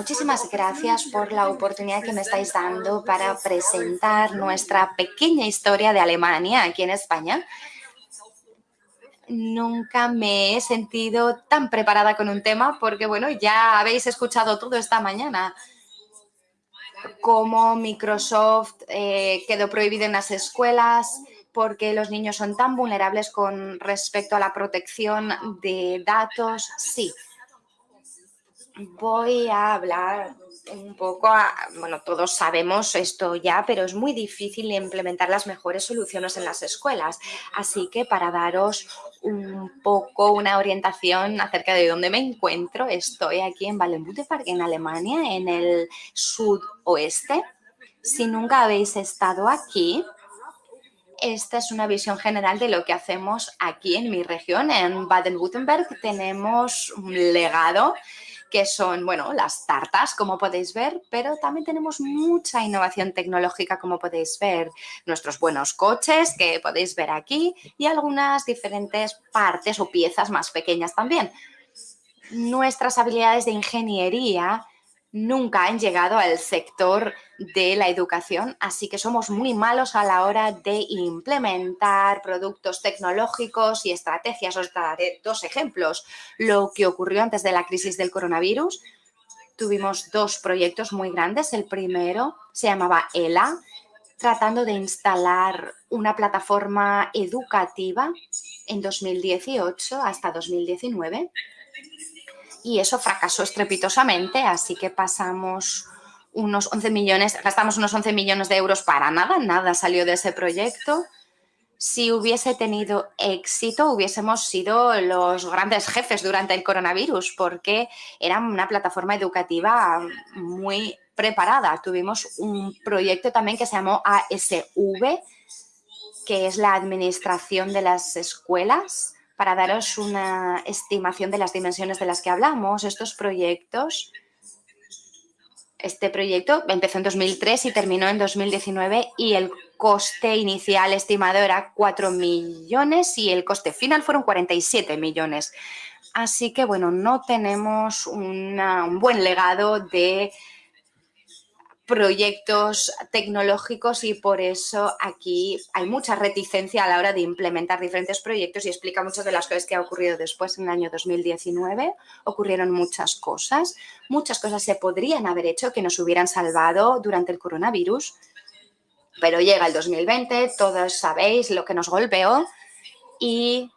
Muchísimas gracias por la oportunidad que me estáis dando para presentar nuestra pequeña historia de Alemania aquí en España. Nunca me he sentido tan preparada con un tema porque, bueno, ya habéis escuchado todo esta mañana cómo Microsoft eh, quedó prohibido en las escuelas, porque los niños son tan vulnerables con respecto a la protección de datos. Sí, voy a hablar un poco, bueno, todos sabemos esto ya, pero es muy difícil implementar las mejores soluciones en las escuelas. Así que para daros un poco una orientación acerca de dónde me encuentro, estoy aquí en Wallenbüttelpark, en Alemania, en el sudoeste. Si nunca habéis estado aquí, esta es una visión general de lo que hacemos aquí en mi región, en Baden-Württemberg. Tenemos un legado que son, bueno, las tartas, como podéis ver, pero también tenemos mucha innovación tecnológica, como podéis ver, nuestros buenos coches, que podéis ver aquí, y algunas diferentes partes o piezas más pequeñas también. Nuestras habilidades de ingeniería nunca han llegado al sector de la educación, así que somos muy malos a la hora de implementar productos tecnológicos y estrategias. Os daré dos ejemplos. Lo que ocurrió antes de la crisis del coronavirus, tuvimos dos proyectos muy grandes. El primero se llamaba ELA, tratando de instalar una plataforma educativa en 2018 hasta 2019 y eso fracasó estrepitosamente, así que pasamos unos 11 millones, gastamos unos 11 millones de euros para nada, nada salió de ese proyecto. Si hubiese tenido éxito, hubiésemos sido los grandes jefes durante el coronavirus, porque era una plataforma educativa muy preparada. Tuvimos un proyecto también que se llamó ASV, que es la administración de las escuelas, para daros una estimación de las dimensiones de las que hablamos, estos proyectos, este proyecto empezó en 2003 y terminó en 2019 y el coste inicial estimado era 4 millones y el coste final fueron 47 millones. Así que, bueno, no tenemos un buen legado de proyectos tecnológicos y por eso aquí hay mucha reticencia a la hora de implementar diferentes proyectos y explica muchas de las cosas que ha ocurrido después en el año 2019. Ocurrieron muchas cosas, muchas cosas se podrían haber hecho que nos hubieran salvado durante el coronavirus, pero llega el 2020, todos sabéis lo que nos golpeó y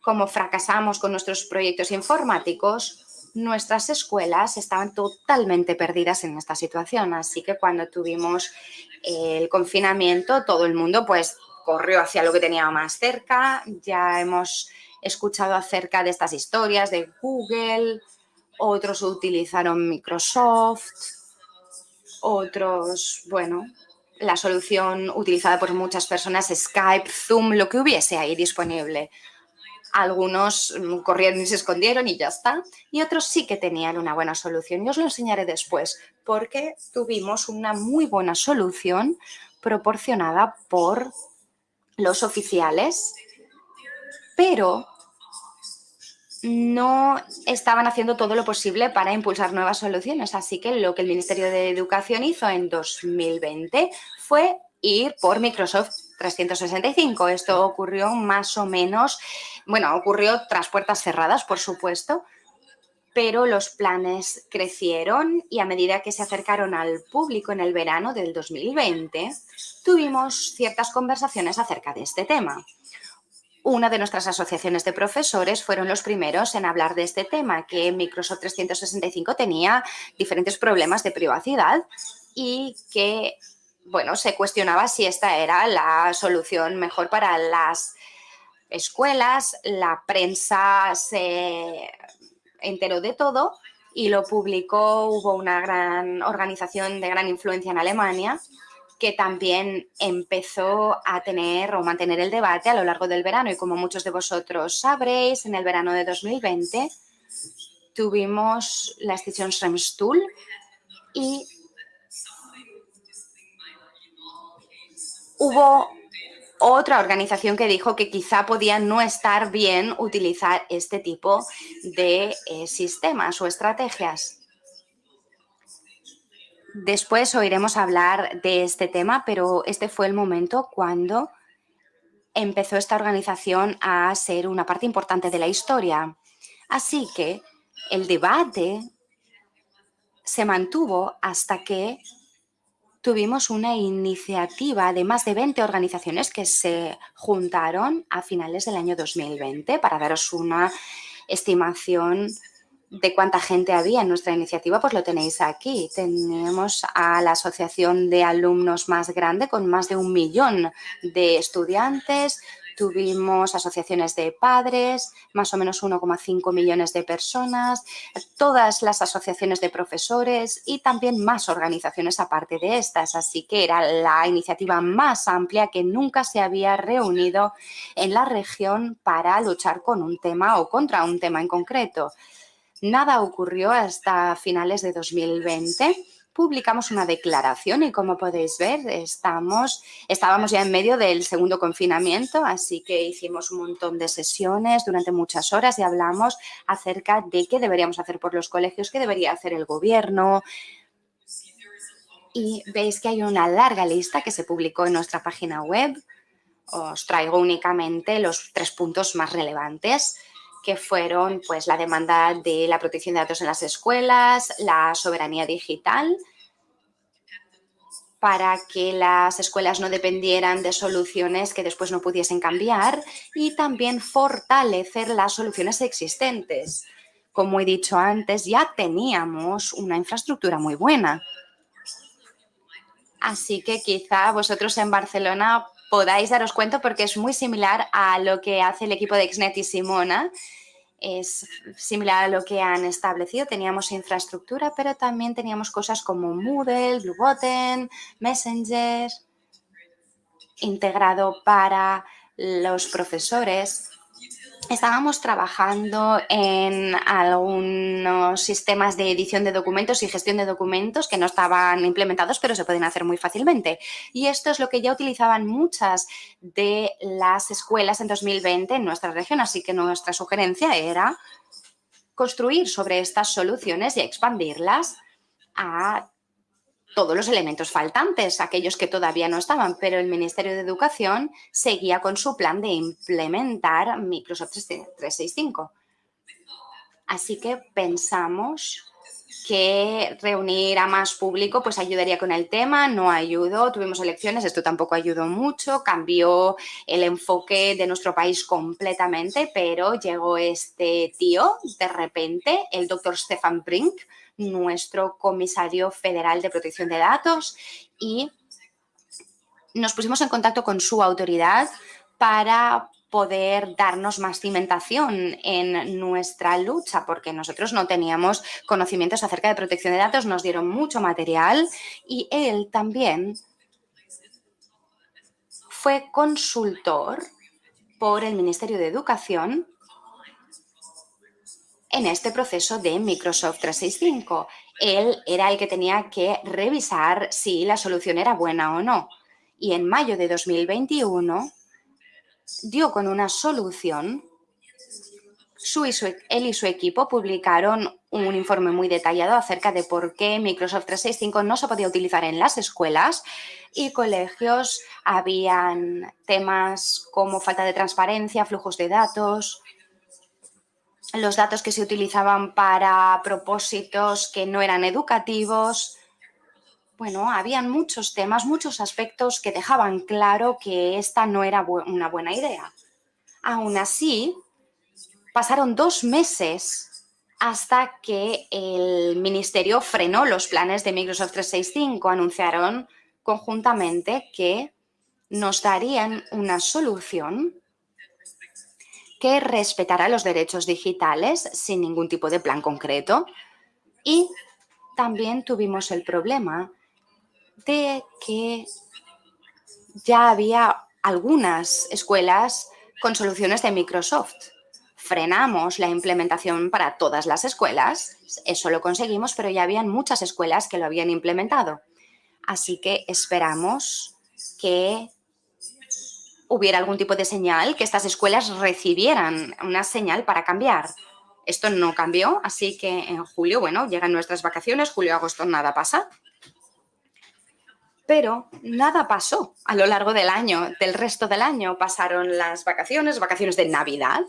como fracasamos con nuestros proyectos informáticos, nuestras escuelas estaban totalmente perdidas en esta situación. Así que cuando tuvimos el confinamiento, todo el mundo pues corrió hacia lo que tenía más cerca. Ya hemos escuchado acerca de estas historias de Google, otros utilizaron Microsoft, otros, bueno, la solución utilizada por muchas personas, Skype, Zoom, lo que hubiese ahí disponible. Algunos mm, corrieron y se escondieron y ya está. Y otros sí que tenían una buena solución. Y os lo enseñaré después porque tuvimos una muy buena solución proporcionada por los oficiales, pero no estaban haciendo todo lo posible para impulsar nuevas soluciones. Así que lo que el Ministerio de Educación hizo en 2020 fue ir por Microsoft 365. Esto ocurrió más o menos, bueno, ocurrió tras puertas cerradas, por supuesto, pero los planes crecieron y a medida que se acercaron al público en el verano del 2020, tuvimos ciertas conversaciones acerca de este tema. Una de nuestras asociaciones de profesores fueron los primeros en hablar de este tema, que Microsoft 365 tenía diferentes problemas de privacidad y que bueno, se cuestionaba si esta era la solución mejor para las escuelas, la prensa se enteró de todo y lo publicó, hubo una gran organización de gran influencia en Alemania que también empezó a tener o mantener el debate a lo largo del verano. Y como muchos de vosotros sabréis, en el verano de 2020 tuvimos la estación Schremstuhl y hubo otra organización que dijo que quizá podía no estar bien utilizar este tipo de eh, sistemas o estrategias. Después oiremos hablar de este tema, pero este fue el momento cuando empezó esta organización a ser una parte importante de la historia. Así que el debate se mantuvo hasta que tuvimos una iniciativa de más de 20 organizaciones que se juntaron a finales del año 2020 para daros una estimación de cuánta gente había en nuestra iniciativa, pues lo tenéis aquí. Tenemos a la asociación de alumnos más grande con más de un millón de estudiantes, tuvimos asociaciones de padres, más o menos 1,5 millones de personas, todas las asociaciones de profesores y también más organizaciones aparte de estas. Así que era la iniciativa más amplia que nunca se había reunido en la región para luchar con un tema o contra un tema en concreto. Nada ocurrió hasta finales de 2020. Publicamos una declaración y como podéis ver, estamos, estábamos ya en medio del segundo confinamiento, así que hicimos un montón de sesiones durante muchas horas y hablamos acerca de qué deberíamos hacer por los colegios, qué debería hacer el gobierno, y veis que hay una larga lista que se publicó en nuestra página web. Os traigo únicamente los tres puntos más relevantes que fueron pues, la demanda de la protección de datos en las escuelas, la soberanía digital, para que las escuelas no dependieran de soluciones que después no pudiesen cambiar y también fortalecer las soluciones existentes. Como he dicho antes, ya teníamos una infraestructura muy buena. Así que quizá vosotros en Barcelona podáis daros cuenta porque es muy similar a lo que hace el equipo de Xnet y Simona. Es similar a lo que han establecido. Teníamos infraestructura, pero también teníamos cosas como Moodle, Bluebottom, Messenger, integrado para los profesores estábamos trabajando en algunos sistemas de edición de documentos y gestión de documentos que no estaban implementados, pero se pueden hacer muy fácilmente. Y esto es lo que ya utilizaban muchas de las escuelas en 2020 en nuestra región, así que nuestra sugerencia era construir sobre estas soluciones y expandirlas a todos los elementos faltantes, aquellos que todavía no estaban, pero el Ministerio de Educación seguía con su plan de implementar Microsoft 365. Así que pensamos que reunir a más público pues ayudaría con el tema, no ayudó, tuvimos elecciones, esto tampoco ayudó mucho, cambió el enfoque de nuestro país completamente, pero llegó este tío de repente, el doctor Stefan Brink, nuestro comisario federal de protección de datos y nos pusimos en contacto con su autoridad para poder darnos más cimentación en nuestra lucha, porque nosotros no teníamos conocimientos acerca de protección de datos, nos dieron mucho material y él también fue consultor por el Ministerio de Educación en este proceso de Microsoft 365. Él era el que tenía que revisar si la solución era buena o no. Y en mayo de 2021 dio con una solución. Él y su equipo publicaron un informe muy detallado acerca de por qué Microsoft 365 no se podía utilizar en las escuelas y colegios. Habían temas como falta de transparencia, flujos de datos, los datos que se utilizaban para propósitos que no eran educativos. Bueno, habían muchos temas, muchos aspectos que dejaban claro que esta no era una buena idea. Aún así, pasaron dos meses hasta que el ministerio frenó los planes de Microsoft 365. Anunciaron conjuntamente que nos darían una solución que respetará los derechos digitales sin ningún tipo de plan concreto. Y también tuvimos el problema de que ya había algunas escuelas con soluciones de Microsoft. Frenamos la implementación para todas las escuelas, eso lo conseguimos, pero ya habían muchas escuelas que lo habían implementado. Así que esperamos que hubiera algún tipo de señal, que estas escuelas recibieran una señal para cambiar. Esto no cambió, así que en julio, bueno, llegan nuestras vacaciones, julio-agosto nada pasa. pero nada pasó a lo largo del año, del resto del año. Pasaron las vacaciones, vacaciones de Navidad,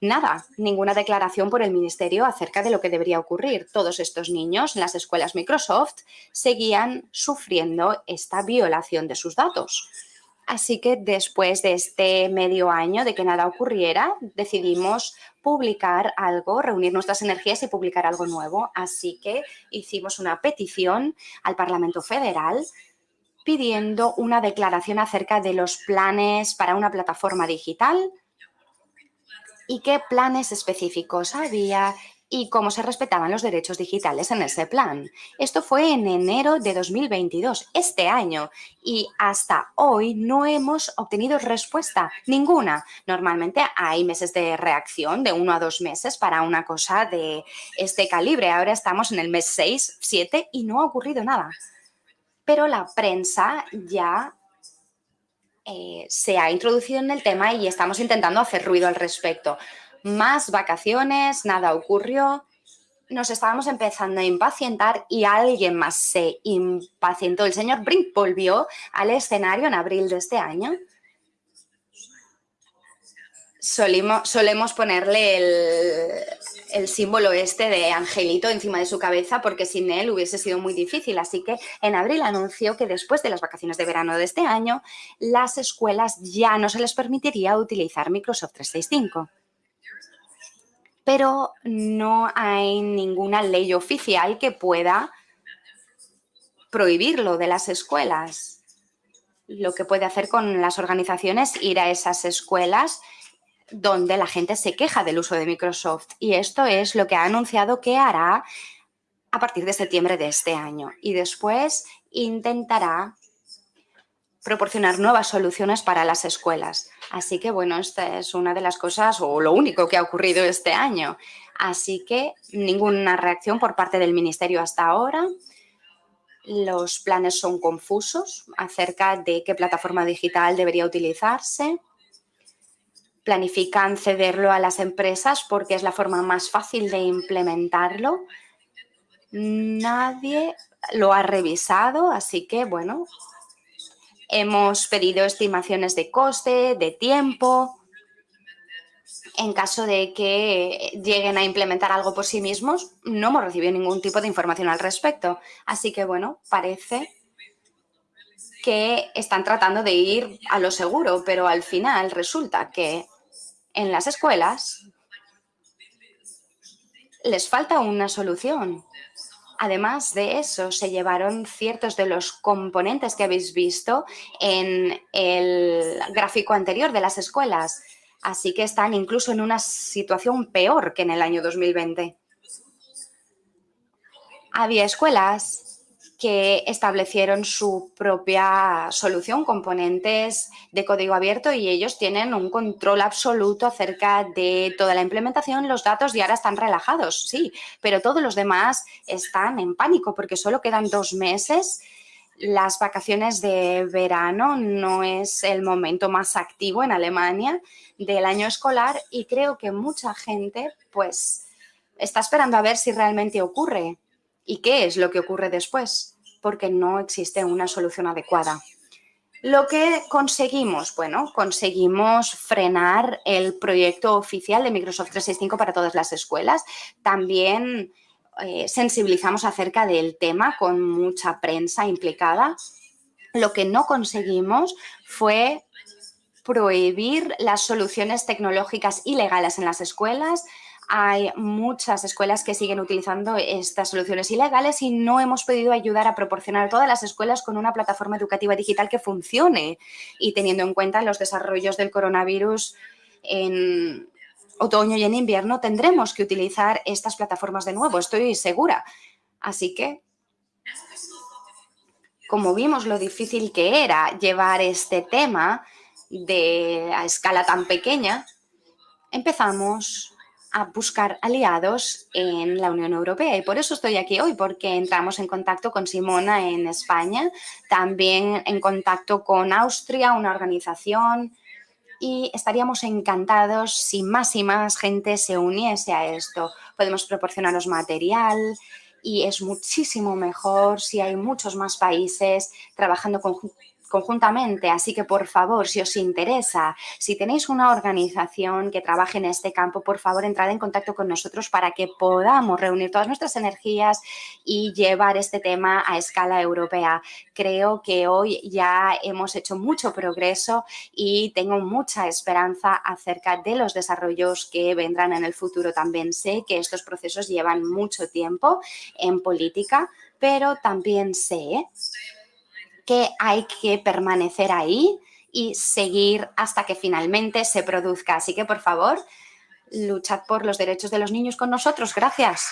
nada, ninguna declaración por el Ministerio acerca de lo que debería ocurrir. Todos estos niños en las escuelas Microsoft seguían sufriendo esta violación de sus datos. Así que después de este medio año de que nada ocurriera, decidimos publicar algo, reunir nuestras energías y publicar algo nuevo. Así que hicimos una petición al Parlamento Federal pidiendo una declaración acerca de los planes para una plataforma digital y qué planes específicos había y cómo se respetaban los derechos digitales en ese plan. Esto fue en enero de 2022, este año, y hasta hoy no hemos obtenido respuesta ninguna. Normalmente hay meses de reacción de uno a dos meses para una cosa de este calibre. Ahora estamos en el mes 6, 7 y no ha ocurrido nada. Pero la prensa ya eh, se ha introducido en el tema y estamos intentando hacer ruido al respecto. Más vacaciones, nada ocurrió. Nos estábamos empezando a impacientar y alguien más se impacientó. El señor Brink volvió al escenario en abril de este año solemos ponerle el, símbolo este de angelito encima de su cabeza porque sin él hubiese sido muy difícil. Así que en abril anunció que después de las vacaciones de verano de este año, las escuelas ya no se les permitiría utilizar Microsoft 365. Pero no hay ninguna ley oficial que pueda prohibirlo de las escuelas. Lo que puede hacer con las organizaciones ir a esas escuelas donde la gente se queja del uso de Microsoft y esto es lo que ha anunciado que hará a partir de septiembre de este año y después intentará proporcionar nuevas soluciones para las escuelas. Así que, bueno, esta es una de las cosas o lo único que ha ocurrido este año. Así que ninguna reacción por parte del Ministerio hasta ahora. Los planes son confusos acerca de qué plataforma digital debería utilizarse planifican cederlo a las empresas porque es la forma más fácil de implementarlo. Nadie lo ha revisado, así que, bueno, hemos pedido estimaciones de coste, de tiempo. En caso de que lleguen a implementar algo por sí mismos, no hemos recibido ningún tipo de información al respecto. Así que, bueno, parece que están tratando de ir a lo seguro, pero al final resulta que en las escuelas les falta una solución. Además de eso, se llevaron ciertos de los componentes que habéis visto en el gráfico anterior de las escuelas. Así que están incluso en una situación peor que en el año 2020. Había escuelas que establecieron su propia solución, componentes de código abierto y ellos tienen un control absoluto acerca de toda la implementación, los datos y ahora están relajados, sí, pero todos los demás están en pánico porque solo quedan dos meses. Las vacaciones de verano no es el momento más activo en Alemania del año escolar y creo que mucha gente pues está esperando a ver si realmente ocurre ¿Y qué es lo que ocurre después? Porque no existe una solución adecuada. Lo que conseguimos, bueno, conseguimos frenar el proyecto oficial de Microsoft 365 para todas las escuelas. También eh, sensibilizamos acerca del tema con mucha prensa implicada. Lo que no conseguimos fue prohibir las soluciones tecnológicas ilegales en las escuelas, hay muchas escuelas que siguen utilizando estas soluciones ilegales y no hemos podido ayudar a proporcionar a todas las escuelas con una plataforma educativa digital que funcione. Y teniendo en cuenta los desarrollos del coronavirus en otoño y en invierno, tendremos que utilizar estas plataformas de nuevo, estoy segura. Así que, como vimos lo difícil que era llevar este tema a escala tan pequeña, empezamos a buscar aliados en la Unión Europea y por eso estoy aquí hoy, porque entramos en contacto con Simona en España, también en contacto con Austria, una organización y estaríamos encantados si más y más gente se uniese a esto. Podemos proporcionaros material y es muchísimo mejor si hay muchos más países trabajando conjuntamente. Así que, por favor, si os interesa, si tenéis una organización que trabaje en este campo, por favor, entrad en contacto con nosotros para que podamos reunir todas nuestras energías y llevar este tema a escala europea. Creo que hoy ya hemos hecho mucho progreso y tengo mucha esperanza acerca de los desarrollos que vendrán en el futuro. También sé que estos procesos llevan mucho tiempo en política, pero también sé que hay que permanecer ahí y seguir hasta que finalmente se produzca. Así que, por favor, luchad por los derechos de los niños con nosotros. Gracias.